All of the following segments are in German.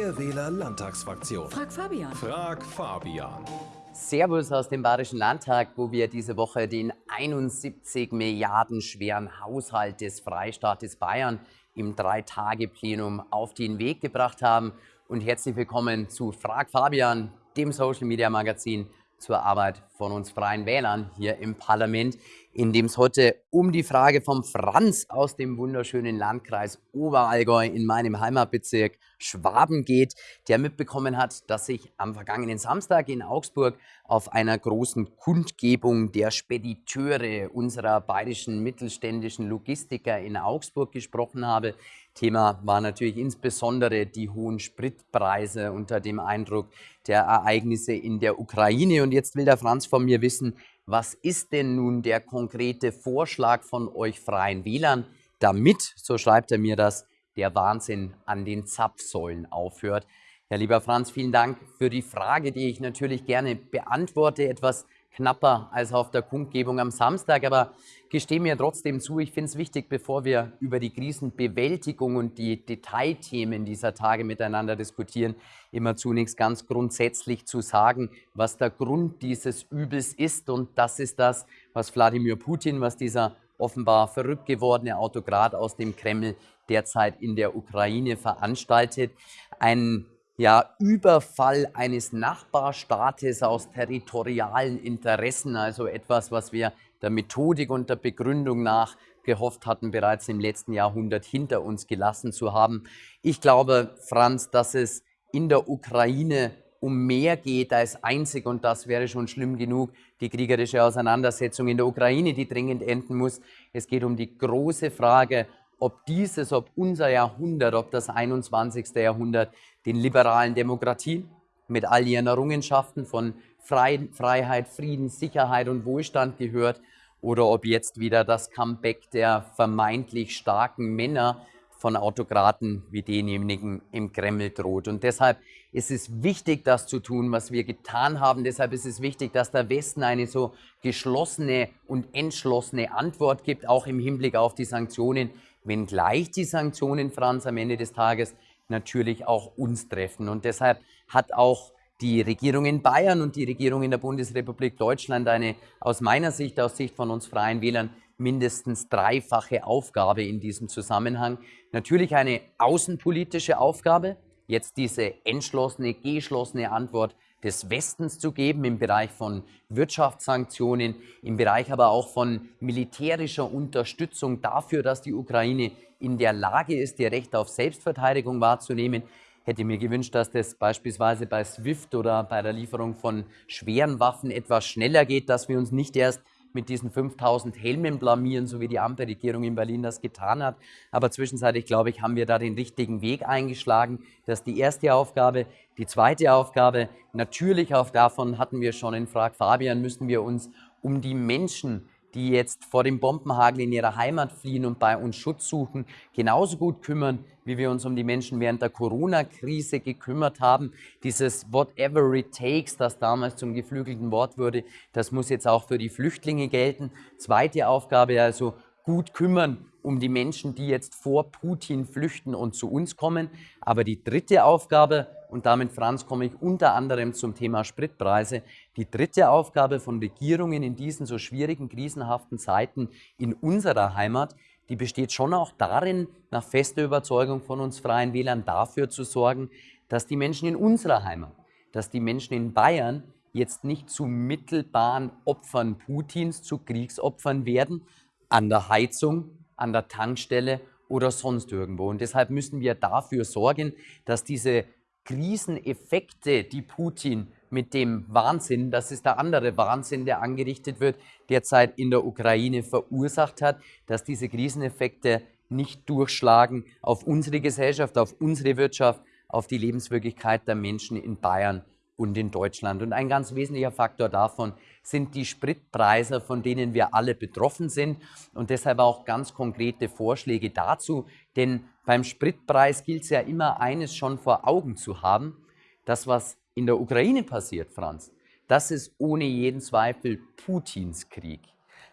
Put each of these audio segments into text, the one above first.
Freie Wähler Landtagsfraktion. Frag Fabian. Frag Fabian. Servus aus dem Bayerischen Landtag, wo wir diese Woche den 71 Milliarden schweren Haushalt des Freistaates Bayern im Drei-Tage-Plenum auf den Weg gebracht haben. Und herzlich willkommen zu Frag Fabian, dem Social-Media-Magazin zur Arbeit von uns Freien Wählern hier im Parlament in dem es heute um die Frage vom Franz aus dem wunderschönen Landkreis Oberallgäu in meinem Heimatbezirk Schwaben geht, der mitbekommen hat, dass ich am vergangenen Samstag in Augsburg auf einer großen Kundgebung der Spediteure unserer bayerischen mittelständischen Logistiker in Augsburg gesprochen habe. Thema war natürlich insbesondere die hohen Spritpreise unter dem Eindruck der Ereignisse in der Ukraine. Und jetzt will der Franz von mir wissen, was ist denn nun der konkrete Vorschlag von euch Freien Wählern, damit, so schreibt er mir das, der Wahnsinn an den Zapfsäulen aufhört. Ja, lieber Franz, vielen Dank für die Frage, die ich natürlich gerne beantworte. Etwas knapper als auf der Kundgebung am Samstag. Aber gestehe mir trotzdem zu, ich finde es wichtig, bevor wir über die Krisenbewältigung und die Detailthemen dieser Tage miteinander diskutieren, immer zunächst ganz grundsätzlich zu sagen, was der Grund dieses Übels ist. Und das ist das, was Wladimir Putin, was dieser offenbar verrückt gewordene Autokrat aus dem Kreml derzeit in der Ukraine veranstaltet. Ein ja, Überfall eines Nachbarstaates aus territorialen Interessen, also etwas, was wir der Methodik und der Begründung nach gehofft hatten, bereits im letzten Jahrhundert hinter uns gelassen zu haben. Ich glaube, Franz, dass es in der Ukraine um mehr geht als einzig, und das wäre schon schlimm genug, die kriegerische Auseinandersetzung in der Ukraine, die dringend enden muss. Es geht um die große Frage, ob dieses, ob unser Jahrhundert, ob das 21. Jahrhundert den liberalen Demokratien mit all ihren Errungenschaften von Freiheit, Frieden, Sicherheit und Wohlstand gehört oder ob jetzt wieder das Comeback der vermeintlich starken Männer von Autokraten wie denjenigen im Kreml droht. Und deshalb ist es wichtig, das zu tun, was wir getan haben. Deshalb ist es wichtig, dass der Westen eine so geschlossene und entschlossene Antwort gibt, auch im Hinblick auf die Sanktionen, wenngleich die Sanktionen, Franz, am Ende des Tages natürlich auch uns treffen. Und deshalb hat auch die Regierung in Bayern und die Regierung in der Bundesrepublik Deutschland eine aus meiner Sicht, aus Sicht von uns Freien Wählern, mindestens dreifache Aufgabe in diesem Zusammenhang. Natürlich eine außenpolitische Aufgabe, jetzt diese entschlossene, geschlossene Antwort des Westens zu geben im Bereich von Wirtschaftssanktionen, im Bereich aber auch von militärischer Unterstützung dafür, dass die Ukraine in der Lage ist, ihr Recht auf Selbstverteidigung wahrzunehmen. Hätte mir gewünscht, dass das beispielsweise bei SWIFT oder bei der Lieferung von schweren Waffen etwas schneller geht, dass wir uns nicht erst mit diesen 5000 Helmen blamieren, so wie die Ampelregierung in Berlin das getan hat. Aber zwischenzeitlich, glaube ich, haben wir da den richtigen Weg eingeschlagen. Das ist die erste Aufgabe. Die zweite Aufgabe, natürlich auch davon hatten wir schon in Frag Fabian, müssen wir uns um die Menschen die jetzt vor dem Bombenhagel in ihrer Heimat fliehen und bei uns Schutz suchen, genauso gut kümmern, wie wir uns um die Menschen während der Corona-Krise gekümmert haben. Dieses Whatever it takes, das damals zum geflügelten Wort wurde, das muss jetzt auch für die Flüchtlinge gelten. Zweite Aufgabe also gut kümmern um die Menschen, die jetzt vor Putin flüchten und zu uns kommen. Aber die dritte Aufgabe, und damit, Franz, komme ich unter anderem zum Thema Spritpreise, die dritte Aufgabe von Regierungen in diesen so schwierigen, krisenhaften Zeiten in unserer Heimat, die besteht schon auch darin, nach fester Überzeugung von uns Freien Wählern dafür zu sorgen, dass die Menschen in unserer Heimat, dass die Menschen in Bayern jetzt nicht zu mittelbaren Opfern Putins, zu Kriegsopfern werden, an der Heizung, an der Tankstelle oder sonst irgendwo. Und deshalb müssen wir dafür sorgen, dass diese Kriseneffekte, die Putin mit dem Wahnsinn, das ist der andere Wahnsinn, der angerichtet wird, derzeit in der Ukraine verursacht hat, dass diese Kriseneffekte nicht durchschlagen auf unsere Gesellschaft, auf unsere Wirtschaft, auf die Lebenswirklichkeit der Menschen in Bayern und in Deutschland. Und ein ganz wesentlicher Faktor davon sind die Spritpreise, von denen wir alle betroffen sind und deshalb auch ganz konkrete Vorschläge dazu. Denn beim Spritpreis gilt es ja immer eines schon vor Augen zu haben, das was in der Ukraine passiert, Franz, das ist ohne jeden Zweifel Putins Krieg.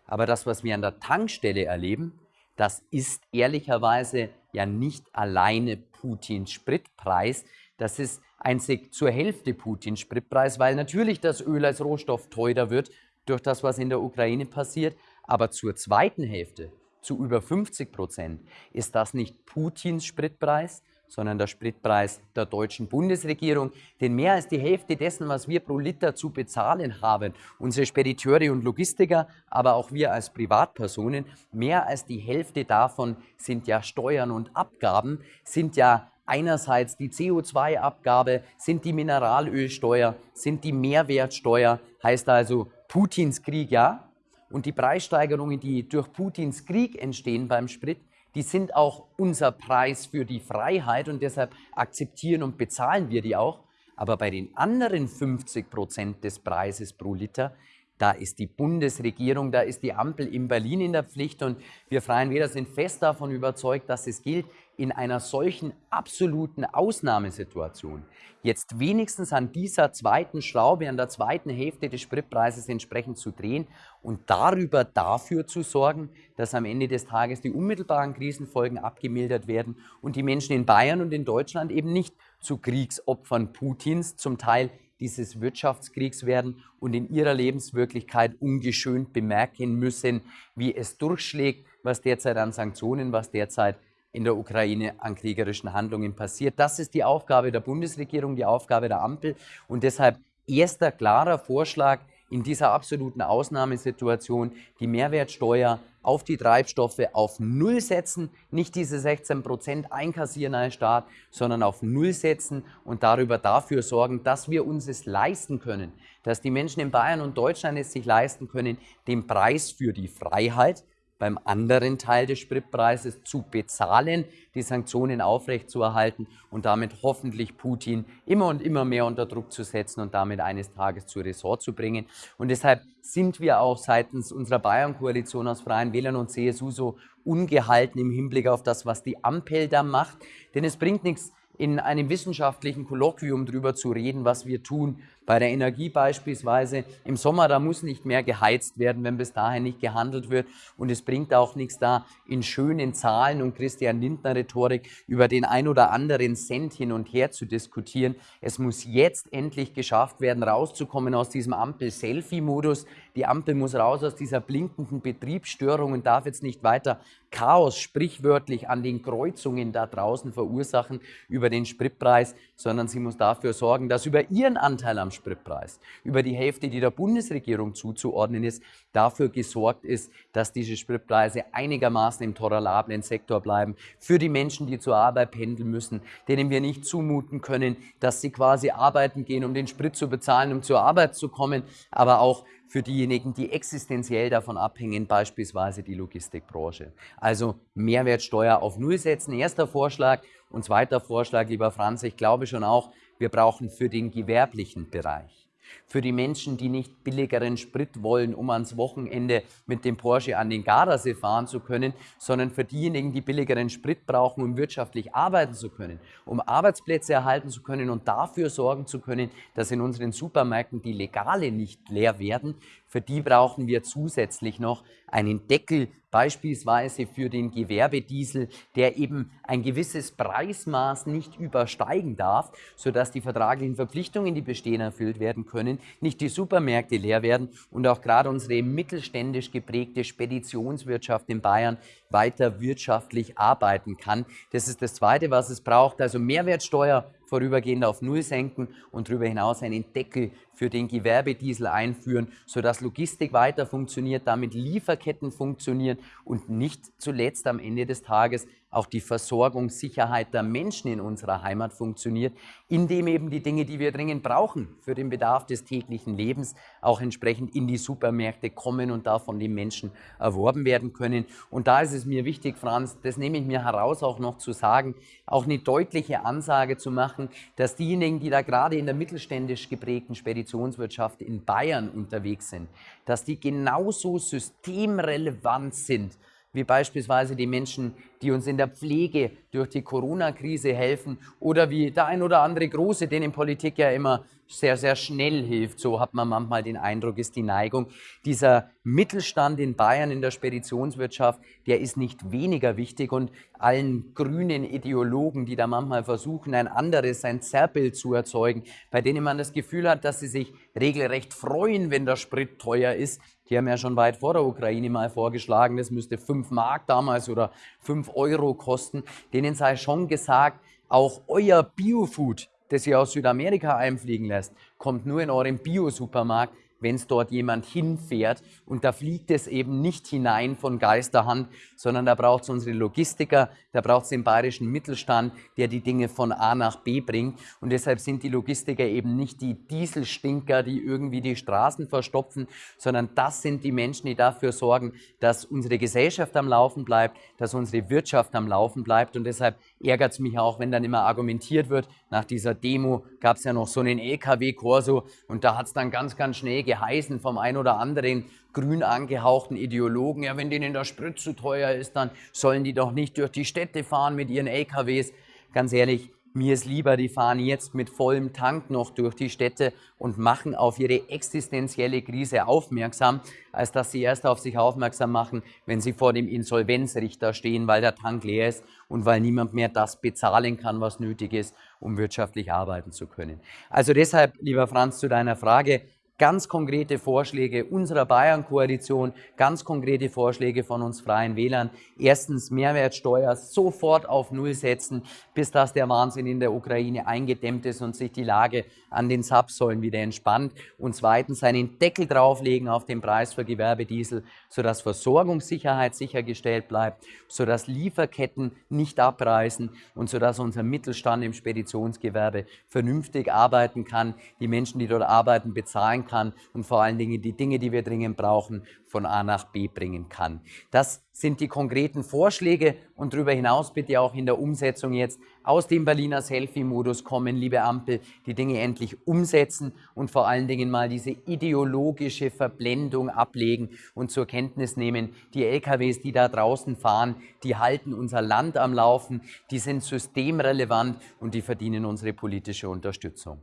Aber das, was wir an der Tankstelle erleben, das ist ehrlicherweise ja nicht alleine Putins Spritpreis, Das ist ein zur Hälfte Putins Spritpreis, weil natürlich das Öl als Rohstoff teurer wird durch das, was in der Ukraine passiert. Aber zur zweiten Hälfte, zu über 50 Prozent, ist das nicht Putins Spritpreis, sondern der Spritpreis der deutschen Bundesregierung. Denn mehr als die Hälfte dessen, was wir pro Liter zu bezahlen haben, unsere Spediteure und Logistiker, aber auch wir als Privatpersonen, mehr als die Hälfte davon sind ja Steuern und Abgaben, sind ja einerseits die CO2-Abgabe, sind die Mineralölsteuer, sind die Mehrwertsteuer, heißt also Putins Krieg ja. Und die Preissteigerungen, die durch Putins Krieg entstehen beim Sprit, die sind auch unser Preis für die Freiheit und deshalb akzeptieren und bezahlen wir die auch. Aber bei den anderen 50 Prozent des Preises pro Liter, da ist die Bundesregierung, da ist die Ampel in Berlin in der Pflicht und wir Freien Wähler sind fest davon überzeugt, dass es gilt, in einer solchen absoluten Ausnahmesituation jetzt wenigstens an dieser zweiten Schraube, an der zweiten Hälfte des Spritpreises entsprechend zu drehen und darüber dafür zu sorgen, dass am Ende des Tages die unmittelbaren Krisenfolgen abgemildert werden und die Menschen in Bayern und in Deutschland eben nicht zu Kriegsopfern Putins, zum Teil dieses Wirtschaftskriegs werden und in ihrer Lebenswirklichkeit ungeschönt bemerken müssen, wie es durchschlägt, was derzeit an Sanktionen, was derzeit in der Ukraine an kriegerischen Handlungen passiert. Das ist die Aufgabe der Bundesregierung, die Aufgabe der Ampel und deshalb erster klarer Vorschlag in dieser absoluten Ausnahmesituation, die Mehrwertsteuer auf die Treibstoffe auf Null setzen, nicht diese 16 Prozent einkassieren als Staat, sondern auf Null setzen und darüber dafür sorgen, dass wir uns es leisten können, dass die Menschen in Bayern und Deutschland es sich leisten können, den Preis für die Freiheit, beim anderen Teil des Spritpreises zu bezahlen, die Sanktionen aufrechtzuerhalten und damit hoffentlich Putin immer und immer mehr unter Druck zu setzen und damit eines Tages zu Ressort zu bringen. Und deshalb sind wir auch seitens unserer Bayern-Koalition aus Freien Wählern und CSU so ungehalten im Hinblick auf das, was die Ampel da macht. Denn es bringt nichts, in einem wissenschaftlichen Kolloquium darüber zu reden, was wir tun. Bei der Energie beispielsweise im Sommer, da muss nicht mehr geheizt werden, wenn bis dahin nicht gehandelt wird. Und es bringt auch nichts da, in schönen Zahlen und Christian Lindner Rhetorik über den ein oder anderen Cent hin und her zu diskutieren. Es muss jetzt endlich geschafft werden, rauszukommen aus diesem Ampel-Selfie-Modus. Die Ampel muss raus aus dieser blinkenden Betriebsstörung und darf jetzt nicht weiter Chaos sprichwörtlich an den Kreuzungen da draußen verursachen über den Spritpreis, sondern sie muss dafür sorgen, dass über ihren Anteil am Spritpreis, über die Hälfte, die der Bundesregierung zuzuordnen ist, dafür gesorgt ist, dass diese Spritpreise einigermaßen im tolerablen Sektor bleiben für die Menschen, die zur Arbeit pendeln müssen, denen wir nicht zumuten können, dass sie quasi arbeiten gehen, um den Sprit zu bezahlen, um zur Arbeit zu kommen, aber auch für diejenigen, die existenziell davon abhängen, beispielsweise die Logistikbranche. Also Mehrwertsteuer auf Null setzen, erster Vorschlag. Und zweiter Vorschlag, lieber Franz, ich glaube schon auch, wir brauchen für den gewerblichen Bereich für die Menschen, die nicht billigeren Sprit wollen, um ans Wochenende mit dem Porsche an den Gardasee fahren zu können, sondern für diejenigen, die billigeren Sprit brauchen, um wirtschaftlich arbeiten zu können, um Arbeitsplätze erhalten zu können und dafür sorgen zu können, dass in unseren Supermärkten die Legale nicht leer werden. Für die brauchen wir zusätzlich noch einen Deckel beispielsweise für den Gewerbediesel, der eben ein gewisses Preismaß nicht übersteigen darf, sodass die vertraglichen Verpflichtungen, die bestehen, erfüllt werden können, nicht die Supermärkte leer werden und auch gerade unsere mittelständisch geprägte Speditionswirtschaft in Bayern weiter wirtschaftlich arbeiten kann. Das ist das Zweite, was es braucht, also Mehrwertsteuer vorübergehend auf Null senken und darüber hinaus einen Deckel für den Gewerbediesel einführen, sodass Logistik weiter funktioniert, damit Lieferketten funktionieren und nicht zuletzt am Ende des Tages auch die Versorgungssicherheit der Menschen in unserer Heimat funktioniert, indem eben die Dinge, die wir dringend brauchen für den Bedarf des täglichen Lebens, auch entsprechend in die Supermärkte kommen und da von den Menschen erworben werden können. Und da ist es mir wichtig, Franz, das nehme ich mir heraus auch noch zu sagen, auch eine deutliche Ansage zu machen, dass diejenigen, die da gerade in der mittelständisch geprägten Speditionswirtschaft in Bayern unterwegs sind, dass die genauso systemrelevant sind wie beispielsweise die Menschen, die uns in der Pflege durch die Corona-Krise helfen oder wie der ein oder andere Große, denen Politik ja immer sehr, sehr schnell hilft. So hat man manchmal den Eindruck, ist die Neigung. Dieser Mittelstand in Bayern in der Speditionswirtschaft, der ist nicht weniger wichtig und allen grünen Ideologen, die da manchmal versuchen, ein anderes, ein Zerrbild zu erzeugen, bei denen man das Gefühl hat, dass sie sich regelrecht freuen, wenn der Sprit teuer ist, die haben ja schon weit vor der Ukraine mal vorgeschlagen, das müsste 5 Mark damals oder 5 Euro kosten. Denen sei schon gesagt, auch euer Biofood, das ihr aus Südamerika einfliegen lässt, kommt nur in eurem Bio-Supermarkt wenn es dort jemand hinfährt. Und da fliegt es eben nicht hinein von Geisterhand, sondern da braucht es unsere Logistiker, da braucht es den bayerischen Mittelstand, der die Dinge von A nach B bringt. Und deshalb sind die Logistiker eben nicht die Dieselstinker, die irgendwie die Straßen verstopfen, sondern das sind die Menschen, die dafür sorgen, dass unsere Gesellschaft am Laufen bleibt, dass unsere Wirtschaft am Laufen bleibt. Und deshalb ärgert es mich auch, wenn dann immer argumentiert wird, nach dieser Demo gab es ja noch so einen LKW-Korso und da hat es dann ganz, ganz schnell geheißen vom ein oder anderen grün angehauchten Ideologen, ja, wenn denen der Sprit zu teuer ist, dann sollen die doch nicht durch die Städte fahren mit ihren LKWs. Ganz ehrlich, mir ist lieber, die fahren jetzt mit vollem Tank noch durch die Städte und machen auf ihre existenzielle Krise aufmerksam, als dass sie erst auf sich aufmerksam machen, wenn sie vor dem Insolvenzrichter stehen, weil der Tank leer ist und weil niemand mehr das bezahlen kann, was nötig ist, um wirtschaftlich arbeiten zu können. Also deshalb, lieber Franz, zu deiner Frage, ganz konkrete Vorschläge unserer Bayern-Koalition, ganz konkrete Vorschläge von uns Freien Wählern. Erstens Mehrwertsteuer sofort auf Null setzen, bis das der Wahnsinn in der Ukraine eingedämmt ist und sich die Lage an den Zapfsäulen wieder entspannt. Und zweitens einen Deckel drauflegen auf den Preis für Gewerbediesel, sodass Versorgungssicherheit sichergestellt bleibt, sodass Lieferketten nicht abreißen und sodass unser Mittelstand im Speditionsgewerbe vernünftig arbeiten kann, die Menschen, die dort arbeiten, bezahlen kann und vor allen Dingen die Dinge, die wir dringend brauchen, von A nach B bringen kann. Das sind die konkreten Vorschläge und darüber hinaus bitte auch in der Umsetzung jetzt aus dem Berliner Selfie-Modus kommen, liebe Ampel, die Dinge endlich umsetzen und vor allen Dingen mal diese ideologische Verblendung ablegen und zur Kenntnis nehmen, die LKWs, die da draußen fahren, die halten unser Land am Laufen, die sind systemrelevant und die verdienen unsere politische Unterstützung.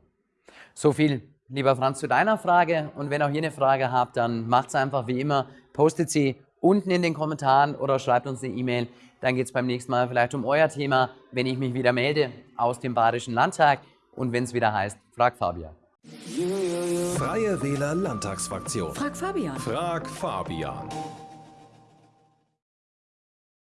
So viel lieber Franz, zu deiner Frage. Und wenn auch ihr eine Frage habt, dann macht es einfach wie immer, postet sie unten in den Kommentaren oder schreibt uns eine E-Mail. Dann geht es beim nächsten Mal vielleicht um euer Thema, wenn ich mich wieder melde aus dem Badischen Landtag und wenn es wieder heißt, frag Fabian. Freie Wähler Landtagsfraktion. Frag Fabian. Frag Fabian.